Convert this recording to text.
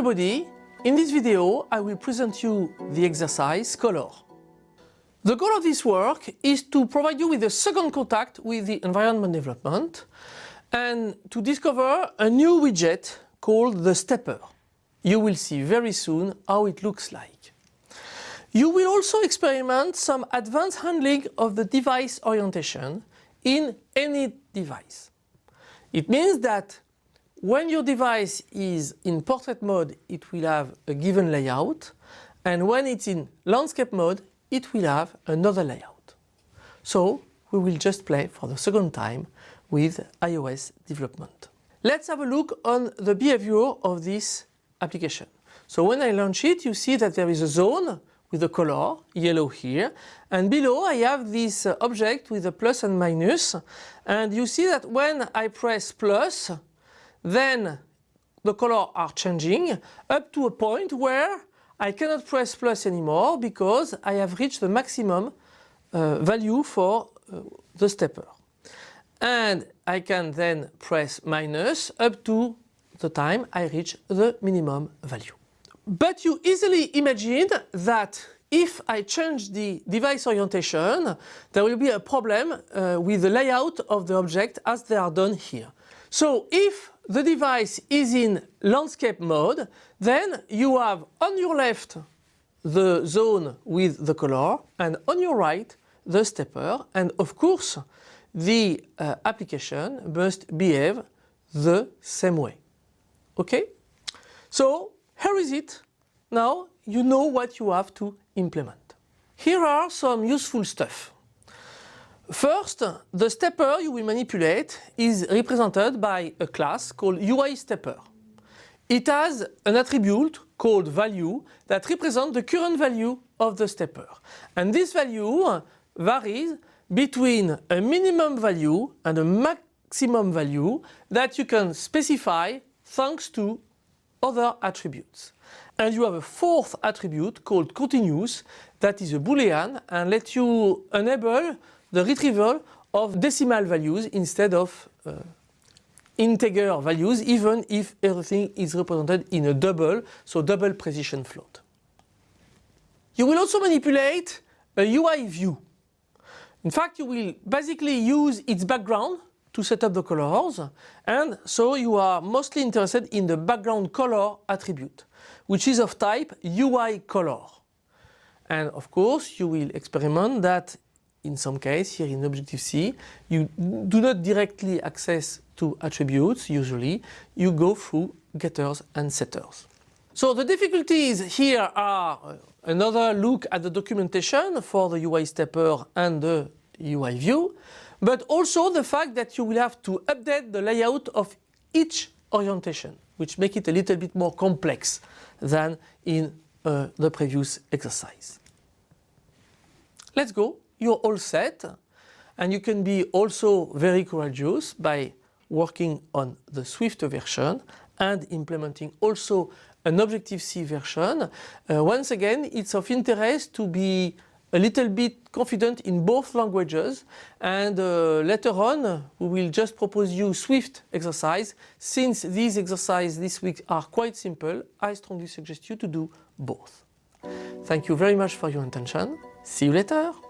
everybody. In this video I will present you the exercise color. The goal of this work is to provide you with a second contact with the environment development and to discover a new widget called the stepper. You will see very soon how it looks like. You will also experiment some advanced handling of the device orientation in any device. It means that when your device is in portrait mode, it will have a given layout, and when it's in landscape mode, it will have another layout. So we will just play for the second time with iOS development. Let's have a look on the behavior of this application. So when I launch it, you see that there is a zone with a color, yellow here, and below I have this object with a plus and minus, and you see that when I press plus, then the color are changing up to a point where I cannot press plus anymore because I have reached the maximum uh, value for uh, the stepper. And I can then press minus up to the time I reach the minimum value. But you easily imagine that if I change the device orientation, there will be a problem uh, with the layout of the object as they are done here. So if the device is in landscape mode, then you have on your left the zone with the color and on your right the stepper and of course the uh, application must behave the same way. Okay? So here is it. Now you know what you have to implement. Here are some useful stuff. First, the stepper you will manipulate is represented by a class called UI stepper. It has an attribute called value that represents the current value of the stepper. And this value varies between a minimum value and a maximum value that you can specify thanks to other attributes. And you have a fourth attribute called continuous that is a boolean and lets you enable the retrieval of decimal values instead of uh, integer values even if everything is represented in a double, so double precision float. You will also manipulate a UI view. In fact, you will basically use its background to set up the colors and so you are mostly interested in the background color attribute which is of type UI color. And of course you will experiment that in some case, here in Objective-C, you do not directly access to attributes usually, you go through getters and setters. So the difficulties here are uh, another look at the documentation for the UI stepper and the UI view, but also the fact that you will have to update the layout of each orientation, which make it a little bit more complex than in uh, the previous exercise. Let's go you're all set and you can be also very courageous by working on the Swift version and implementing also an Objective-C version. Uh, once again, it's of interest to be a little bit confident in both languages and uh, later on we will just propose you Swift exercise. Since these exercises this week are quite simple, I strongly suggest you to do both. Thank you very much for your attention. See you later.